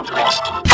Podcast.